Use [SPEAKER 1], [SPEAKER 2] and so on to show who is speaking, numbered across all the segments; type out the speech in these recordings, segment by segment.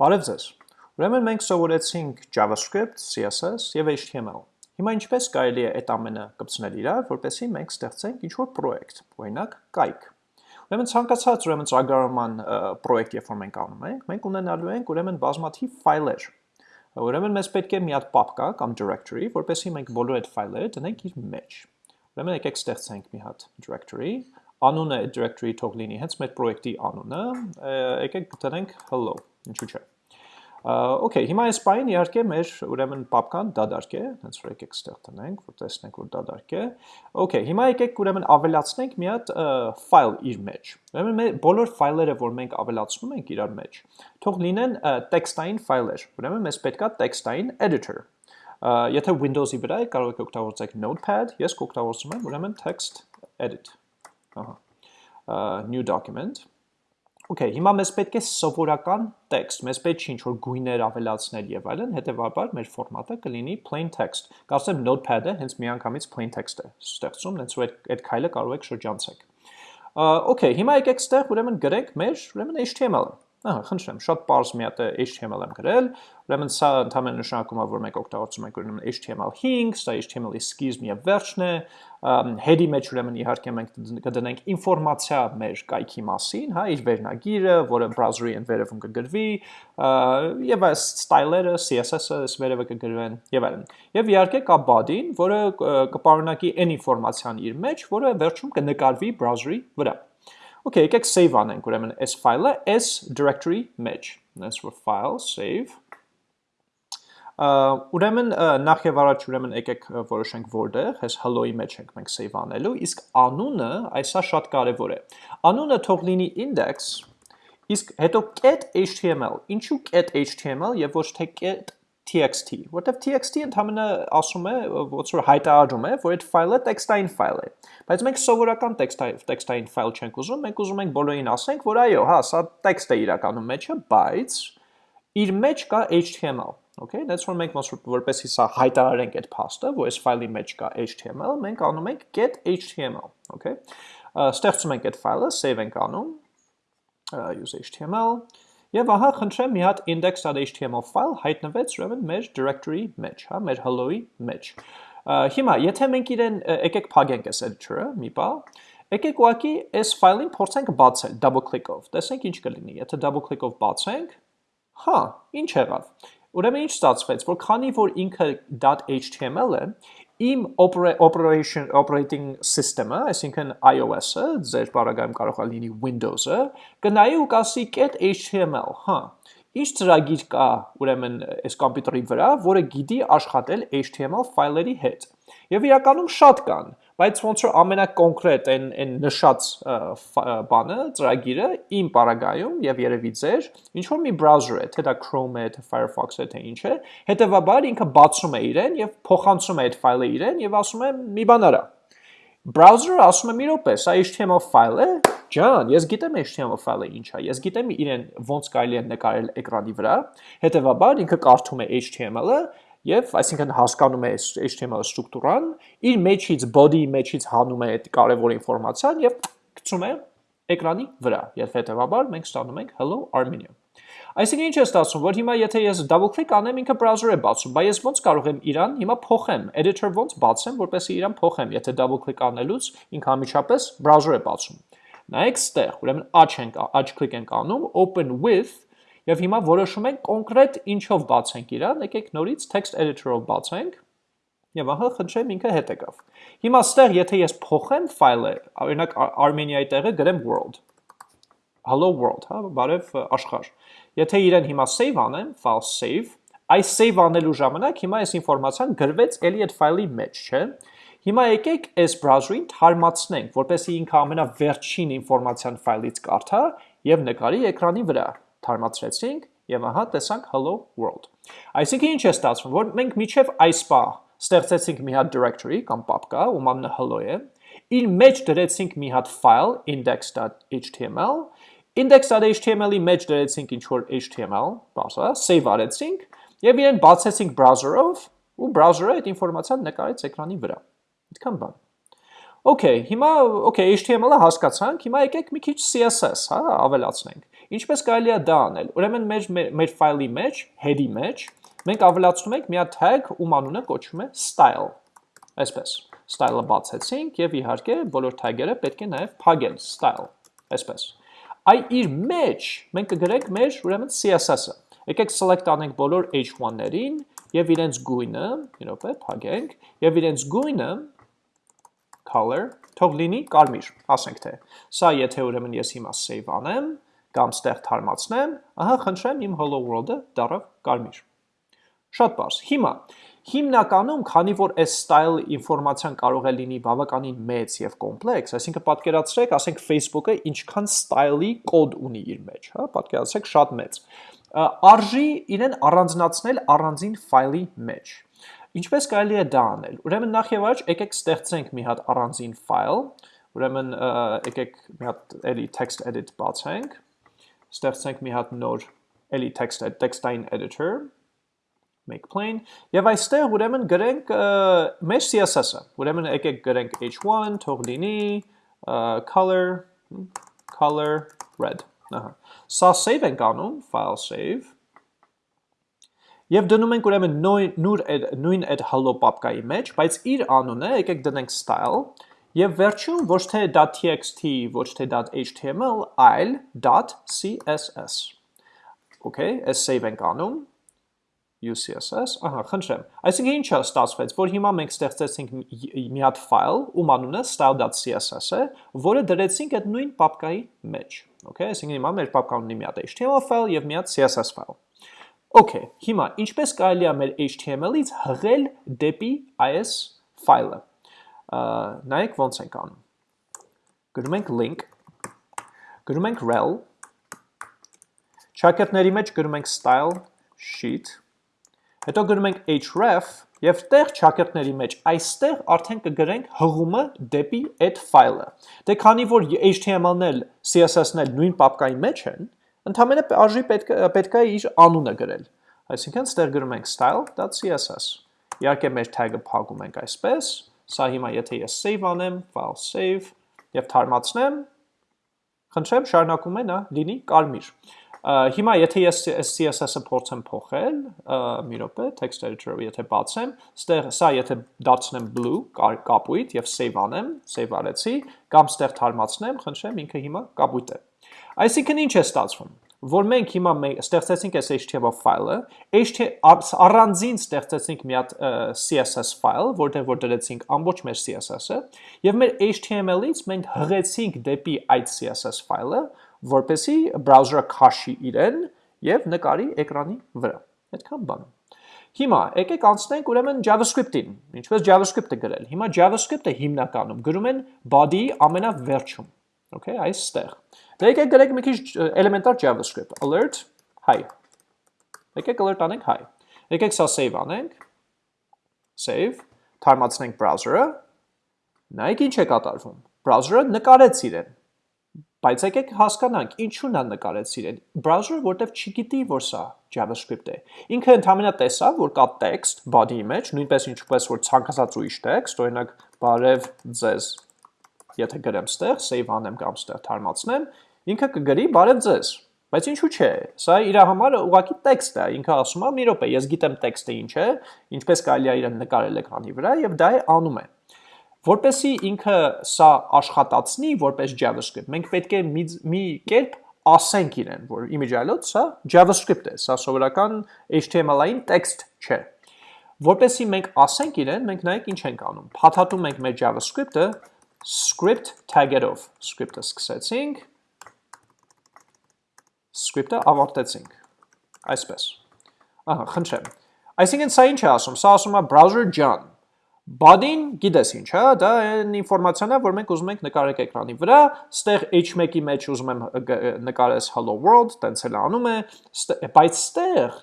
[SPEAKER 1] Բարև ձեզ։ Ուրեմն մենք սովորեցինք JavaScript, CSS եւ HTML։ Հիմա ինչպես կարելի է այդ ամենը կպցնել իրար, որպեսզի մենք ստեղծենք ինչ-որ պրոյեկտ, օրինակ կայք։ Ուրեմն ցանկացած ուրեմն ծրագրավորման պրոյեկտ, երբ որ մենք անում ենք, մենք ունենալու ենք ուրեմն բազմաթիվ ֆայլեր։ Ուրեմն մեզ պետք է մի հատ պապկա կամ directory, որպեսզի մենք բոլոր այդ ֆայլերը դնենք իր մեջ։ Ուրեմն եկեք ստեղծենք մի հատ directory, անունը այդ directory թող լինի հենց մեր պրոյեկտի անունը, եկեք դնենք hello, ինչու՞ չէ։ Okay, հիմա այս բանին իհարկե մեր ուրեմն պապկան դադարք է, հենց որ եկեք ստեղ տնենք, որ տեսնենք որ դադարք է։ Okay, հիմա եկեք ուրեմն ավելացնենք մի հատ ֆայլ իր մեջ։ Ուրեմն մեր բոլոր ֆայլերը, որ մենք ավելացնում ենք իրար մեջ, թող լինեն տեքստային ֆայլեր։ Ուրեմն մեզ պետքա տեքստային editor։ Եթե Windows-ի վրա եք, կարող եք օգտագործեք Notepad, ես կօգտագործում եմ ուրեմն text edit։ Ահա։ New document Okay, հիմա մեզ պետք է սովորական տեքստ, մեզ պետք չի ինչ-որ գույներ ավելացնել եւ այլն, հետեւաբար մեր ֆորմատը կլինի plain text։ Կարծեմ Notepad-ը հենց միանգամից plain text է ստեղծում, հենց որ այդ քայլը կարող եք շրջանցեք։ Okay, հիմա եկեք ստեղ ուրեմն գրենք մեր ուրեմն HTML-ը։ Ահա, խնդրեմ, շատ པարզ մի հատ HTML եմ գրել, ուրեմն սա ընդհանրապես նշանակում է, որ մենք օգտագործում ենք ուրեմն HTML5, սա HTML-ի սկիզբն եւ վերջն է, head-ի մեջ ուրեմն իհարկե մենք կդնենք ինֆորմացիա մեր կայքի մասին, հա, իր վերնագիրը, որը browser-ի են վերևում կգրվի, եւ այս style-երը, CSS-ը այս վերևը կգրվեն եւ այլն։ Եվ իհարկե կա body-ն, որը կպարունակի այն ինֆորմացիան իր մեջ, որը վերջում կնկարվի browser-ի վրա։ Okay, եկեք save անենք ուրեմն այս ֆայլը s directory մեջ։ Let's for file save։ Ուրեմն նախ եւ առաջ ուրեմն եկեք որոշենք որտեղ, այս hello-ի մեջ ենք մենք save անելու, իսկ անունը, այսա շատ կարեւոր է։ Անունը թող լինի index, իսկ հետո get.html։ Ինչու get.html եւ ոչ թե txt, որտեվ txt ընդհանրապես ասում է, ոնց որ հայտարարում է, որ այդ ֆայլը տեքստային ֆայլ է։ Բայց մենք սովորական տեքստային տեքստային ֆայլ չենք ուզում, մենք ուզում ենք բոլորին ասենք, որ այո, հա, սա տեքստ է իրականում մեջը, բայց իր մեջ կա HTML Okay, that's որ մենք որպեսի սա հայտարարենք այդ փաստը, որ այս ֆայլի մեջ կա HTML, մենք անում ենք get HTML, okay։ Ստեղծում ենք այդ ֆայլը, save ենք անում, use HTML, Եվ ահա խնդրեմ մի հատ index.html ֆայլ հայտնվեց ուրեմն մեր directory մեջ, հա, մեր hello-ի մեջ։ Հիմա, եթե մենք իրեն եկեք փակենք այս editor-ը, մի բա, եկեք ուղակի այս ֆայլին փորձենք բացել double click-ով։ Տեսնենք ինչ կլինի։ Եթե double click-ով բացենք, հա, ինչ եղավ։ Ուրեմն ինչ ստացվեց, որ քանի որ ինքը .html է, իմ operation operating system-ը, այսինքն iOS-ը, ձեր բaragայում կարող է լինի Windows-ը, կնայի ու կասի HTML, հա։ Ինչ ծրագիր կա, ուրեմն, այս համակարգի վրա, որը գիտի աշխատել HTML ֆայլերի հետ։ Եվ իրականում շատ կան, բայց ոնց որ ամենակոնկրետ այն այն նշած բանը, ծրագիրը իմ պարագայում եւ երևի ձեր ինչ որ մի browser է, թե դա Chrome է, թե Firefox է, թե ինչ է, հետեւաբար ինքը բացում է իրեն եւ փոխանցում է այդ ֆայլը իրեն եւ ասում է մի բան արա։ Browser-ը ասում է մի րոպե, սա HTML ֆայլ է, ջան, ես գիտեմ HTML ֆայլը ինչ է, ես գիտեմ իրեն ոնց կարելի է նկարել էկրանի վրա, հետեւաբար ինքը կարդում է HTML-ը Եվ այսինքն հասկանում է HTML ստրուկտուրան, իր մեջից body-ի մեջից հանում է այդ կարևոր ինֆորմացիան եւ գցում է էկրանի վրա։ Եվ հետեւաբար մենք ստանում ենք hello Armenia։ Այսինքն ինչ է ստացվում, որ հիմա եթե ես double click անեմ, ինքը browser է բացում, բայց ես ոնց կարող եմ իրան հիմա փոխեմ, editor ոնց բացեմ, որպեսզի իրան փոխեմ, եթե double click անելուց ինքը ամիջապես browser է բացում։ Նայեք ստեղ, ուրեմն աչ ենք, աչ click ենք անում, open with Եվ հիմա որոշում ենք կոնկրետ ինչով բացենք իրան, եկեք նորից text editor-ով բացենք։ Եվ ահա խնդրեմ ինքը հետ եկավ։ Հիմա ստեղ եթե ես փոխեմ ֆայլը, օրինակ Armenia-ի տեղը գրեմ world։ Hello world, հա, բարև աշխարհ։ Եթե իրեն հիմա save անեմ, file save, այս save անելու ժամանակ հիմա այս ինֆորմացիան գրվեց էլի այդ ֆայլի մեջ, չէ՞։ Հիմա եկեք այս browser-ին թարմացնենք, որպեսզի ինքը ամենավերջին ինֆորմացիան ֆայլից կարդա եւ նկարի էկրանի վրա թարմացրեցինք եւ ահա տեսանք hello world։ Այսինքն ինչ է ստացվում, որ մենք միջև այս պա ստեղծեցինք մի հատ directory կամ պապկա, ում անունը hello է, իր մեջ դրեցինք մի հատ file index.html, index.html-ի մեջ դրեցինք ինչ որ html, բացա, save արեցինք եւ իրեն բացեցինք browser-ով ու browser-ը այդ ինֆորմացիան նկարեց էկրանի վրա։ Այդքան բան։ Okay, հիմա okay, HTML-ը հասկացանք, հիմա եկեք մի քիչ CSS, հա, ավելացնենք։ Ինչպես կարելի է դա անել։ Ուրեմն մեր մեր, ֆայլի մեջ, head-ի մեջ մենք ավելացնում ենք մի հատ tag, ում անունը կոչվում է style։ Այսպես style-ը բացեցինք եւ իհարկե բոլոր tag-երը պետք է նաեւ փակել style, այսպես։ Այ իր մեջ մենք կգրենք մեր ուրեմն CSS-ը։ Եկեք select անենք բոլոր h1-ներին եւ իրենց գույնը, մի րոպե, փակենք, եւ իրենց գույնը color թող լինի կարմիր, ասենք թե։ Սա եթե ուրեմն ես հիմա save անեմ, կամ ստեղ թարմացնեմ, ահա խնդրեմ իմ hello world-ը դառավ կարմիր։ Շատ բարձ։ Հիմա հիմնականում, քանի որ այս style ինֆորմացիան կարող է լինի բավականին մեծ եւ կոմպլեքս, այսինքն պատկերացրեք, ասենք Facebook-ը ինչքան style-ի կոդ ունի իր մեջ, հա, պատկերացրեք շատ մեծ արժի իրեն առանձնացնել առանձին ֆայլի մեջ։ Ինչպես կարելի է դա անել։ Ուրեմն նախ եւ առաջ եկեք ստեղծենք մի հատ առանձին ֆայլ, ուրեմն եկեք մի հատ էլի text edit բացենք, ստեղծենք մի հատ նոր էլի text text-ային editor, make plain, եւ այստեղ ուրեմն գրենք մեր CSS-ը։ Ուրեմն եկեք գրենք h1, թող լինի color color red Ահա։ Սա save ենք անում, file save։ Եվ դնում ենք ուրեմն նույն նույն այդ hello papka-ի մեջ, բայց իր անունը եկեք դնենք style եւ վերջում ոչ թե .txt, ոչ թե .html, այլ .css։ Okay, այս save ենք անում UCSS, ահա, խնդրեմ։ Այսինքն ինչա ստացվեց, որ հիմա մենք ստեղծեցինք մի հատ ֆայլ, ում անունը style.css է, որը դրեցինք այդ նույն պապկայի մեջ։ Okay, այսինքն հիմա մեր պապկան ունի մի հատ HTML ֆայլ եւ մի հատ CSS ֆայլ։ Okay, հիմա ինչպես կարելի է մեր HTML-ից հղել դեպի այս ֆայլը։ Նայեք ոնց ենք անում։ Գրում ենք link, գրում ենք rel, Շակերտների մեջ գրում ենք style sheet Հետո գրում ենք href եւ տեղ ճակերտների մեջ այստեղ արդեն կգրենք հղումը դեպի այդ ֆայլը։ Դե քանի որ HTML-ն էլ CSS-ն էլ նույն պապկայի մեջ են, ընդհանրապես արժի պետք պետք է իր անունը գրել։ Այսինքն ստեղ գրում ենք style.css։ Իհարկե մեր tag-ը փակում ենք այսպես։ Սա հիմա եթե ես save անեմ, file save եւ թարմացնեմ, խնդրեմ շարունակում է նա լինի կարմիր։ Հիմա եթե ես CSS-ը փորձեմ փոխել, մի րոպե, text editor-ը եթե բացեմ, ստեղ սա եթե դարձնեմ blue, կապույտ եւ save անեմ, save արեցի, կամ ստեղ թարմացնեմ, խնդրեմ, ինքը հիմա կապույտ է։ Այսինքն ինչ է ստացվում որ մենք հիմա ստեղծեցինք այս HTML ֆայլը, առանձին ստեղծեցինք մի հատ CSS ֆայլ, որտեղ որ դրեցինք ամբողջ մեր CSS-ը, եւ մեր HTML-ից մենք հղեցինք դեպի այդ CSS ֆայլը, որպեսի բրաուզերը քաշի իրեն եւ նկարի էկրանի վրա։ Այդքան բան։ Հիմա եկեք անցնենք ուրեմն JavaScript-ին։ Ինչպես JavaScript-ը գրել։ Հիմա JavaScript-ը հիմնականում գրում են body-ի ամենավերջում։ Okay, այստեղ։ Դե եկեք գրենք մի քիչ էլեմենտար JavaScript, alert hi։ Եկեք alert անենք hi։ Եկեք սա save անենք։ Save, թարմացնենք browser-ը։ Նայեք ինչ է կատարվում։ Browser-ը նկարեց իրեն. Բայց եկեք հասկանանք, ինչու նա նկարեց իրեն։ Browser-ը որտեվ չգիտի, որ սա JavaScript է։ Ինքը ընդհանրապես տեսավ, որ կա text body-ի մեջ, նույնպես ինչպես որ ցանկացած ուրիշ text, օրինակ բարև ձեզ։ Եթե գրեմ ստեղ, save անեմ կամ ստեղ թարմացնեմ, ինքը կգրի բարև ձեզ։ Բայց ինչու՞ չէ։ Սա իր համար ուղղակի տեքստ է։ Ինքը ասում է՝ «Մի րոպե, ես գիտեմ տեքստը ինչ է, ինչպես կարելի է իրեն նկարել էկրանի վրա եւ դա է անում է»։ Որպեսի ինքը սա աշխատացնի որպես JavaScript, մենք պետք է մի, մի կերպ ասենք իրեն, որ image այլոց սա JavaScript է, սա սովորական HTML-ային տեքստ չէ։ Որպեսի մենք ասենք իրեն, մենք նայեք ինչ ենք անում։ Փաթաթում ենք մեր JavaScript-ը script tag-երով։ Script-ը սկսեցինք, script-ը ավարտեցինք։ Այսպես։ Ահա, խնդրեմ։ Այսինքն սա ինչ է ասում։ Սա ասում է browser John Body-ն գիտես ինչ, հա, դա այն ինֆորմացիան է, որ մենք ուզում ենք նկարենք էկրանի վրա, ստեղ h1-ի մեջ ուզում եմ նկարես hello world, տենց էլ անում է, բայց ստեղ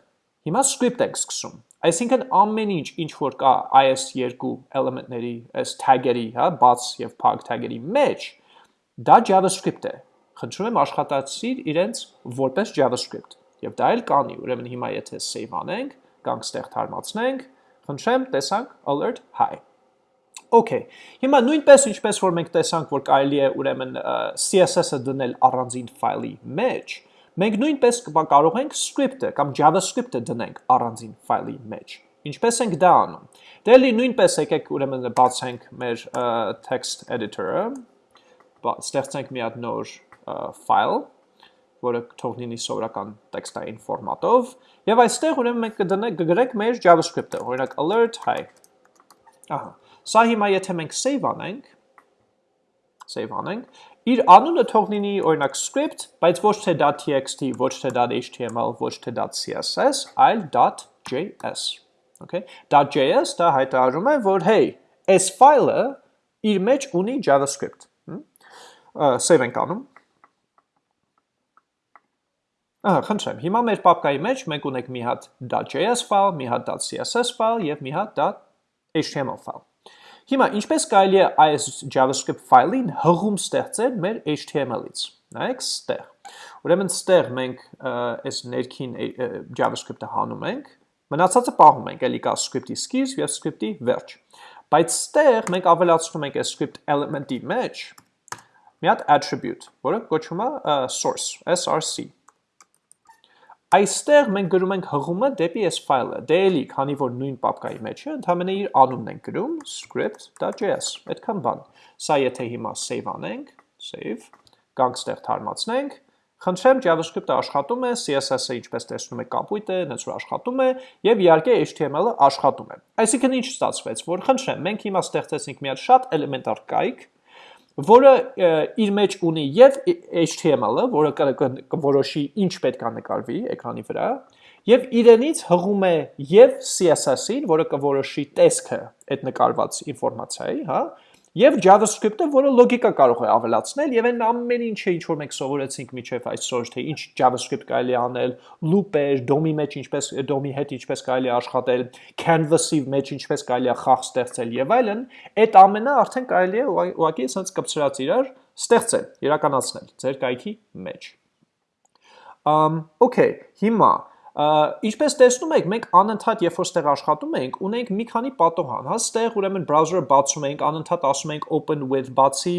[SPEAKER 1] հիմա script ենք սկսում։ Այսինքն ամեն ինչ, ինչ որ կա այս երկու էլեմենտների, այս tag-երի, հա, բաց եւ փակ tag-երի մեջ, դա JavaScript է։ Խնդրում եմ աշխատացիր իրենց որպես JavaScript։ Եվ դա էլ կանի, ուրեմն հիմա եթե save անենք, կամ ստեղ թարմացնենք, Խնդրեմ, տեսանք alert hi։ Okay։ Հիմա նույնպես ինչպես որ մենք տեսանք, որ կարելի է ուրեմն CSS-ը դնել առանձին ֆայլի մեջ, մենք նույնպես կարող ենք script-ը կամ JavaScript-ը դնենք առանձին ֆայլի մեջ։ Ինչպես ենք դա անում։ Դե լի նույնպես եկեք ուրեմն բացենք մեր text editor-ը, ստեղծենք մի հատ նոր ֆայլ, որը թող լինի սովորական տեքստային ֆորմատով, եւ այստեղ ուրեմն մենք կդնենք կգրենք մեր JavaScript-ը, օրինակ alert hi։ Ահա։ Սա հիմա եթե մենք save անենք, save անենք, իր անունը թող լինի օրինակ script, բայց ոչ թե .txt, ոչ թե .html, ոչ թե .css, այլ .js։ Okay? .js դա հայտարարում է, որ hey, այս ֆայլը իր մեջ ունի JavaScript։ Save ենք անում։ Ահա, խնդրեմ, հիմա մեր պապկայի մեջ մենք ունենք մի հատ .js ֆայլ, մի հատ .css ֆայլ եւ մի հատ .html ֆայլ։ Հիմա ինչպես կարելի է այս JavaScript ֆայլին հղում ստեղծել մեր HTML-ից։ Նայեք ստեղ։ Ուրեմն ստեղ մենք այս ներքին JavaScript-ը հանում ենք, մնացածը պահում ենք, էլի կա script-ի սկիզբ եւ script-ի վերջ։ Բայց ստեղ մենք ավելացնում ենք այս script element-ի մեջ մի հատ attribute, որը կոչվում է source, src։ Այստեղ մենք գրում ենք հղումը դեպի այս ֆայլը։ Դե էլի, քանի որ նույն պապկայի մեջ է, ընդհանրապես իր անունն ենք գրում script.js։ Այդքան բան։ Սա եթե հիմա save անենք, save, գանք ստեղ թարմացնենք, խնդրեմ JavaScript-ը աշխատում է, CSS-ը ինչպես տեսնում եք կապույտ է, նենց որ աշխատում է, եւ իհարկե HTML-ը աշխատում է։ Այսինքն ինչ ստացվեց, որ խնդրեմ, մենք հիմա ստեղծեցինք մի հատ շատ էլեմենտար կայք, որը իր մեջ ունի եւ HTML-ը, որը կորոշի ինչ պետք է նկարվի էկրանի վրա, եւ իրենից հղում է եւ CSS-ին, որը կորոշի տեսքը այդ նկարված ինֆորմացիայի, հա, Եվ JavaScript-ը, որը լոգիկա կարող է ավելացնել, եւ այն ամեն ինչը ինչ որ մենք սովորեցինք միջև այսօր, թե ինչ JavaScript կարելի անել, loop-եր, DOM-ի մեջ ինչպես DOM-ի հետ ինչպես կարելի աշխատել, Canvas-ի մեջ ինչպես կարելի է խաղ ստեղծել եւ այլն, այդ ամենը արդեն կարելի է ուղղակի ասած կպցրած իրար ստեղծել, իրականացնել ձեր կայքի մեջ։ Um, okay, հիմա Ինչպես տեսնում եք, մենք անընդհատ երբ որ ստեղ աշխատում ենք, ունենք մի քանի պատոհան, հա, ստեղ ուրեմն browser-ը բացում ենք, անընդհատ ասում ենք open with բացի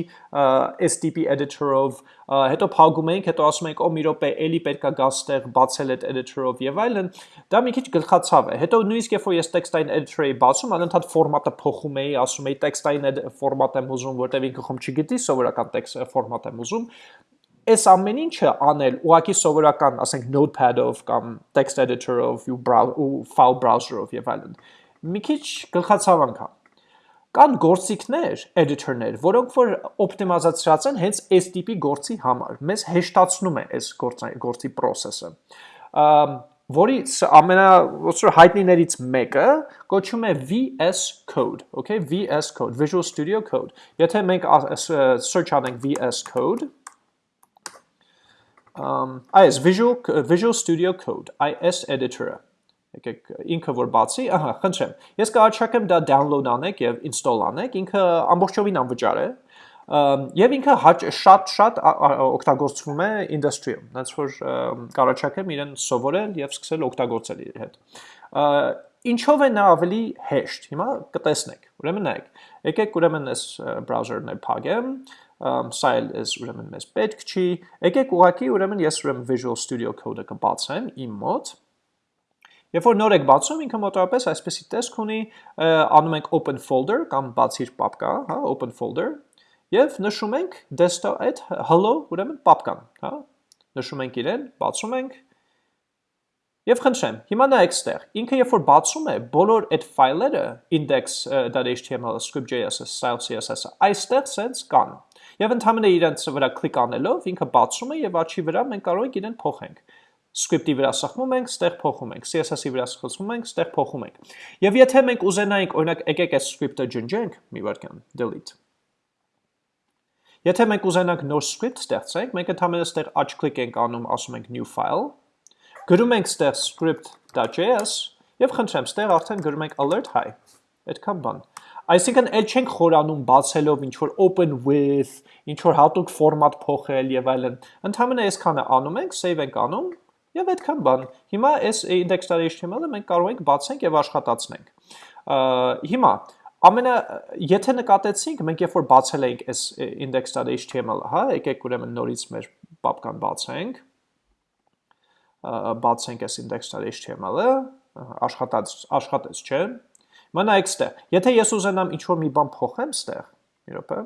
[SPEAKER 1] STP editor-ով, հետո փակում ենք, հետո ասում ենք, «Օ, մի րոպե, էլի պետքա գա ստեղ բացել այդ editor-ով» եւ այլն, դա մի քիչ գլխացավ է։ Հետո նույնիսկ երբ որ ես text-ային editor-ի բացում, անընդհատ ֆորմատը փոխում էի, ասում էի text-ային ֆորմատ եմ ուզում, որտեղ ինքը խոմ չգիտի, սովորական text ֆորմատ եմ ուզում, այս ամեն ինչը անել ուղակի սովորական, ասենք notepad-ով կամ text editor-ով ու file browser-ով եւ այլն։ Մի քիչ գլխացավանք է։ Կան գործիքներ, editor-ներ, որոնք որ օպտիմիզացրած են հենց այս տիպի գործի համար։ Մեզ հեշտացնում է այս գործի process-ը։ որի ամենա ոսր հայտնիներից մեկը կոչվում է VS Code, okay, VS Code, Visual Studio Code։ Եթե մենք search անենք VS Code, um, այս Visual, Visual Studio Code, IS editor-ը, եկեք ինքը որ բացի, ահա, խնդրեմ, ես կառաջարկեմ դա download անեք եւ install անեք, ինքը ամբողջովին անվճար է, եւ ինքը շատ-շատ օգտագործվում է industry-ում, այնց որ կառաջարկեմ իրեն սովորել եւ սկսել օգտագործել իր հետ։ Ինչով է նա ավելի հեշտ։ Հիմա կտեսնեք։ Ուրեմն նայեք։ Եկեք ուրեմն այս browser-ն էլ փակեմ, սա էլ էս ուրեմն մեզ պետք չի։ Եկեք ուղակի ուրեմն ես ուրեմն Visual Studio Code-ը կբացեմ իմ մոտ։ Երբ որ նոր եք բացում, ինքը մոտավորապես այսպեսի տեսք ունի, անում ենք open folder կամ բացիր պապկա, հա, open folder, եւ նշում ենք desktop այդ hello ուրեմն պապկան, հա։ Նշում ենք իրեն, բացում ենք Եվ խնդրեմ, հիմա նայեք ստեղ, ինքը երբ որ բացում է, բոլոր այդ ֆայլերը index.html, script.js, style css-ը, այստեղ սենց կան։ Եվ ընդհանրապես իրենց վրա կլիկ անելով ինքը բացում է եւ աչի վրա մենք կարող ենք իրեն փոխենք script-ի վրա սխմում ենք, ստեղ փոխում ենք, CSS-ի վրա սխմում ենք, ստեղ փոխում ենք։ Եվ եթե մենք ուզենայինք, օրինակ, եկեք այս script-ը ջնջենք, մի վարքան, delete։ Եթե մենք ուզենանք նոր script ստեղծենք, մենք ընդհանրապես ստեղ աչ կլիկ ենք անում, ասում ենք new file, գրում ենք ստեղ script.js եւ խնդրեմ, ստեղ արդեն գրում ենք alert hi։ Այդքան բան։ Այսինքն էլ չենք խորանում բացելով ինչ որ open with, ինչ որ հատուկ ֆորմատ փոխել եւ այլն։ Ընդհանրապես այսքանը անում ենք, save ենք անում եւ այդքան բան։ Հիմա այս index.html-ը մենք կարող ենք բացենք եւ աշխատացնենք։ Հիմա ամենա եթե նկատեցինք, մենք երբ որ բացել էինք այս index.html-ը, հա, եկեք ուրեմն նորից մեր պապկան բացենք։ բացենք այս index.html-ը, աշխատած աշխատեց, չէ՞։ Մնա այստեղ։ Եթե ես ուզենամ ինչ որ մի բան փոխեմ ստեղ, մի րոպե,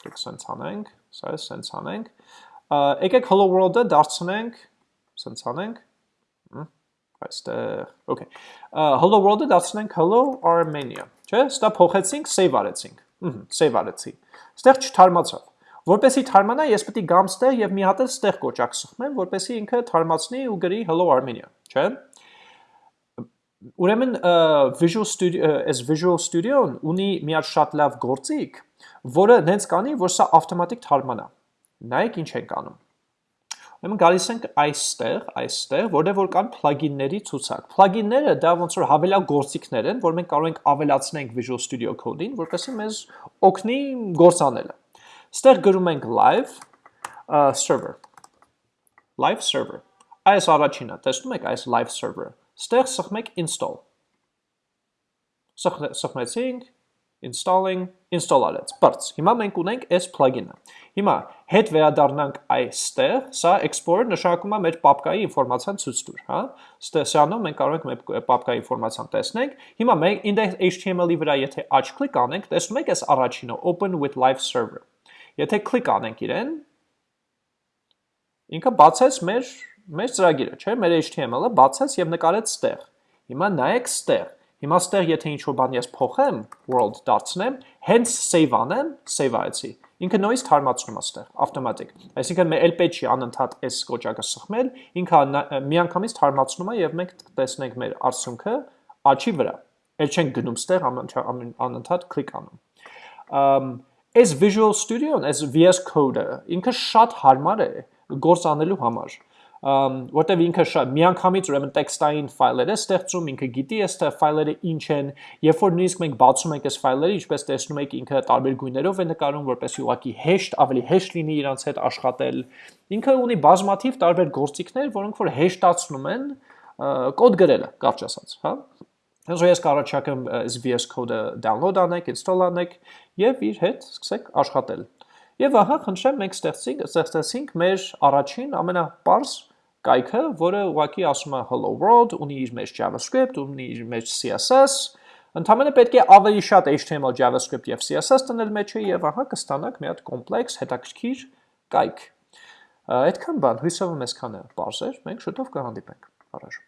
[SPEAKER 1] եկեք սենց անենք, սա է սենց անենք։ Եկեք hello world-ը դարձնենք, սենց անենք, այստեղ, okay։ Hello world-ը դարձնենք hello Armenia, չէ՞։ Ստա փոխեցինք, save արեցինք։ Ահա, save արեցի։ Ստեղ չթարմացավ։ Որպեսի թարմանա, ես է գամ ստեղ եւ մի հատ էլ ստեղ կոճակ սխմեմ, որպեսի ինքը թարմացնի ու գրի hello Armenia, չէ՞։ Ուրեմն Visual Studio, as Visual Studio-ն ունի մի հատ շատ լավ գործիք, որը նենց կանի, որ սա ավտոմատիկ թարմանա։ Նայեք ինչ ենք անում։ Ուրեմն գալիս ենք այստեղ, այստեղ, որտեղ որ կան plugin-ների ցուցակ։ Plugin-ները դա ոնց որ հավելյալ գործիքներ են, որ մենք կարող ենք ավելացնենք Visual Studio Code-ին, որպեսզի մեզ օգնի գործ անելը։ Ստեղ գրում ենք live server։ Live server։ Այս առաջինը, տեսնում եք այս live server-ը։ Ստեղ սխմեք install։ Սխմեցինք, installing, install արեց, բարձ։ Հիմա մենք ունենք այս plugin-ը։ Հիմա հետ վերադառնանք այստեղ, սա explorer նշանակում է մեր պապկայի ինֆորմացիան ցույց տուր, հա։ Սրանով մենք կարող ենք մեր պապկայի ինֆորմացիան տեսնենք։ Հիմա մենք index.html-ի վրա եթե աչ կլիկ անենք, տեսնում եք այս առաջինը open with live server։ Եթե կլիկ անենք իրեն, ինքը բացեց մեր մեր ծրագիրը, չէ՞, մեր HTML-ը բացեց եւ նկարեց ստեղ։ Հիմա նայեք ստեղ Հիմա ստեղ եթե ինչ-որ բան ես փոխեմ, world դարձնեմ, հենց save անեմ, save արեցի։ Ինքը նույնիսկ թարմացնում է ստեղ, ավտոմատիկ։ Այսինքն մեր LP չի անընդհատ այս կոճակը սխմել, ինքը միանգամից թարմացնում է եւ մենք տեսնենք մեր արդյունքը աչի վրա։ Էլ չենք գնում ստեղ անընդհատ կլիկ անում։ Այս Visual Studio-ն, այս VS Code-ը ինքը շատ հարմար է գործ անելու համար որտեվ ինքը շատ միանգամից ուրեմն տեքստային ֆայլեր է ստեղծում, ինքը գիտի այս ֆայլերը ինչ են, երբ որ նույնիսկ մենք բացում ենք այս ֆայլերը, ինչպես տեսնում եք, ինքը տարբեր գույներով է նկարում, որպեսզի ուղղակի հեշտ, ավելի հեշտ լինի իրանց հետ աշխատել։ Ինքը ունի բազմաթիվ տարբեր գործիքներ, որոնք որ հեշտացնում են կոդ գրելը, կարճ ասած, հա։ Հենց ես կառաջարկեմ VS Code-ը download անեք, install անեք եւ իր հետ սկսեք աշխատել։ Եվ ահա խնդրեմ մենք ստեղծենք ստեղծեցինք մեր առաջին ամենապարզ կայքը, որը ուղղակի ասում է hello world, ունի իր մեջ JavaScript, ունի իր մեջ CSS, Ընդհանրապես պետք է ավելի շատ HTML, JavaScript եւ CSS տնել մեջը եւ ահա կստանաք մի հատ կոմպլեքս, հետաքրքիր կայք։ Այդքան բան, հույսով եմ այսքանը բարձր, մենք շուտով կհանդիպենք։ Առաջ